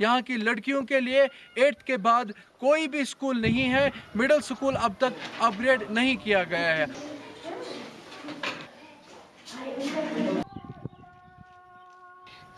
यहाँ की लड़कियों के लिए एट्थ के बाद कोई भी स्कूल नहीं है मिडिल स्कूल अब तक अपग्रेड नहीं किया गया है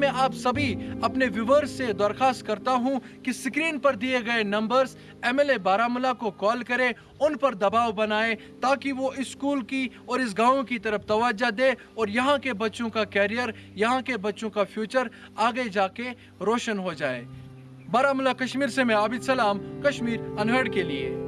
मैं आप सभी अपने व्यूवर्स से दरखास्त करता हूँ कि स्क्रीन पर दिए गए नंबर्स एमएलए बारामूला को कॉल करें, उन पर दबाव बनाएँ, ताकि वो स्कूल की और इस गाँव की तरफ़ तवज्जो दे और यहाँ के बच्चों का कैरियर यहाँ के बच्चों का फ्यूचर आगे जाके रोशन हो जाए। बारामूला, कश्मीर से मैं आबिद सलाम, कश्मीर अनहड़ के लिए।